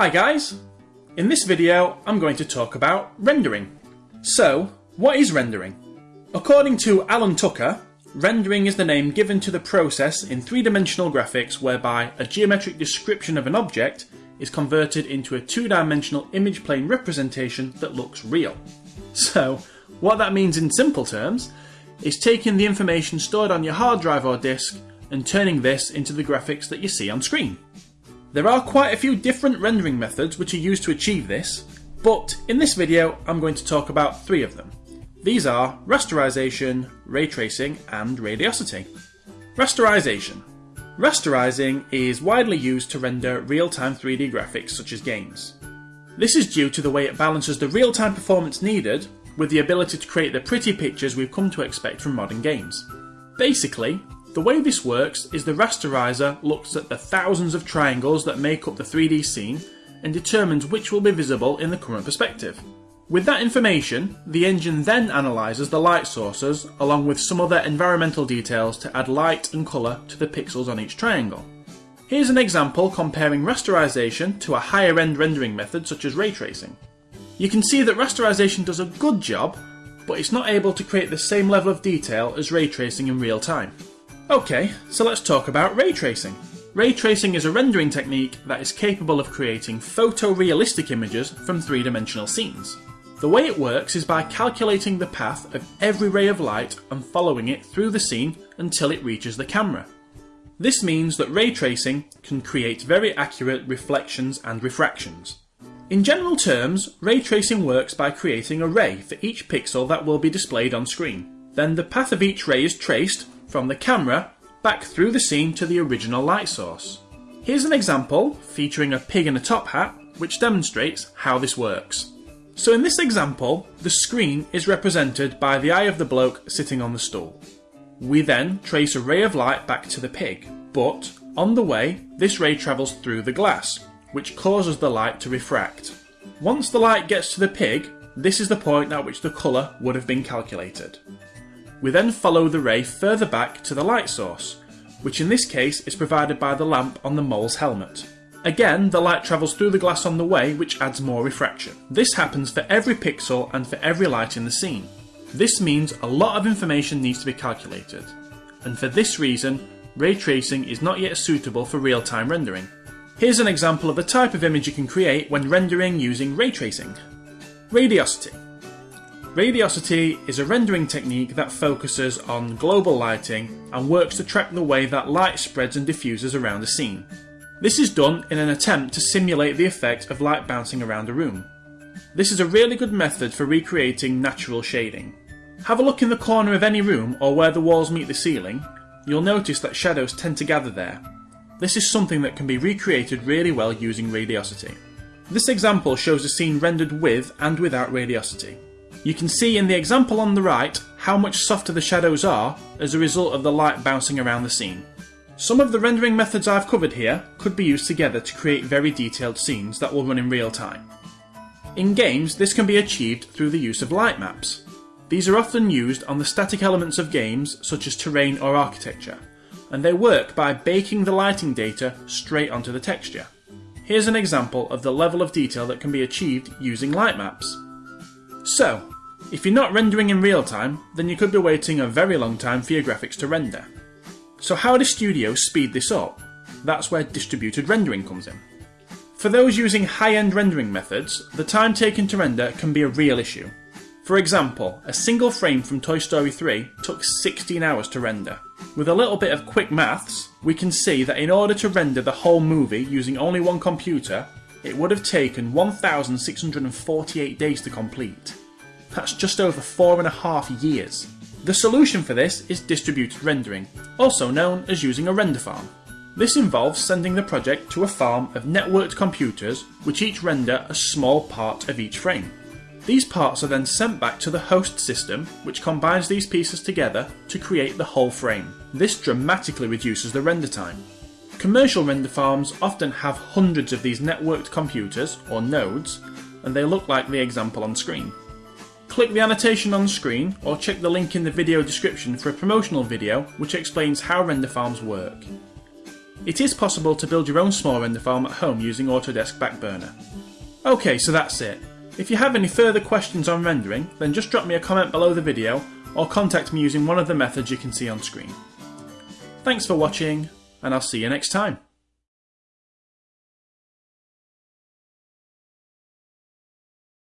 Hi guys! In this video I'm going to talk about rendering. So, what is rendering? According to Alan Tucker, rendering is the name given to the process in three-dimensional graphics whereby a geometric description of an object is converted into a two-dimensional image plane representation that looks real. So, what that means in simple terms is taking the information stored on your hard drive or disk and turning this into the graphics that you see on screen. There are quite a few different rendering methods which are used to achieve this, but in this video I'm going to talk about three of them. These are rasterization, ray tracing and radiosity. Rasterization. Rasterizing is widely used to render real-time 3D graphics such as games. This is due to the way it balances the real-time performance needed with the ability to create the pretty pictures we've come to expect from modern games. Basically, the way this works is the rasterizer looks at the thousands of triangles that make up the 3D scene and determines which will be visible in the current perspective. With that information, the engine then analyses the light sources along with some other environmental details to add light and colour to the pixels on each triangle. Here's an example comparing rasterization to a higher end rendering method such as ray tracing. You can see that rasterization does a good job, but it's not able to create the same level of detail as ray tracing in real time. Okay, so let's talk about ray tracing. Ray tracing is a rendering technique that is capable of creating photorealistic images from three-dimensional scenes. The way it works is by calculating the path of every ray of light and following it through the scene until it reaches the camera. This means that ray tracing can create very accurate reflections and refractions. In general terms, ray tracing works by creating a ray for each pixel that will be displayed on screen. Then the path of each ray is traced from the camera back through the scene to the original light source. Here's an example featuring a pig in a top hat which demonstrates how this works. So in this example, the screen is represented by the eye of the bloke sitting on the stool. We then trace a ray of light back to the pig, but on the way, this ray travels through the glass, which causes the light to refract. Once the light gets to the pig, this is the point at which the colour would have been calculated. We then follow the ray further back to the light source, which in this case is provided by the lamp on the mole's helmet. Again, the light travels through the glass on the way, which adds more refraction. This happens for every pixel and for every light in the scene. This means a lot of information needs to be calculated, and for this reason, ray tracing is not yet suitable for real-time rendering. Here's an example of the type of image you can create when rendering using ray tracing. Radiosity. Radiosity is a rendering technique that focuses on global lighting and works to track the way that light spreads and diffuses around a scene. This is done in an attempt to simulate the effect of light bouncing around a room. This is a really good method for recreating natural shading. Have a look in the corner of any room or where the walls meet the ceiling, you'll notice that shadows tend to gather there. This is something that can be recreated really well using radiosity. This example shows a scene rendered with and without radiosity. You can see in the example on the right how much softer the shadows are as a result of the light bouncing around the scene. Some of the rendering methods I've covered here could be used together to create very detailed scenes that will run in real time. In games, this can be achieved through the use of light maps. These are often used on the static elements of games such as terrain or architecture, and they work by baking the lighting data straight onto the texture. Here's an example of the level of detail that can be achieved using light maps. So, if you're not rendering in real time, then you could be waiting a very long time for your graphics to render. So how do studios speed this up? That's where distributed rendering comes in. For those using high-end rendering methods, the time taken to render can be a real issue. For example, a single frame from Toy Story 3 took 16 hours to render. With a little bit of quick maths, we can see that in order to render the whole movie using only one computer, it would have taken 1,648 days to complete. That's just over four and a half years. The solution for this is distributed rendering, also known as using a render farm. This involves sending the project to a farm of networked computers which each render a small part of each frame. These parts are then sent back to the host system which combines these pieces together to create the whole frame. This dramatically reduces the render time. Commercial render farms often have hundreds of these networked computers, or nodes, and they look like the example on screen. Click the annotation on screen or check the link in the video description for a promotional video which explains how render farms work. It is possible to build your own small render farm at home using Autodesk Backburner. Okay, so that's it. If you have any further questions on rendering, then just drop me a comment below the video or contact me using one of the methods you can see on screen. Thanks for watching, and I'll see you next time.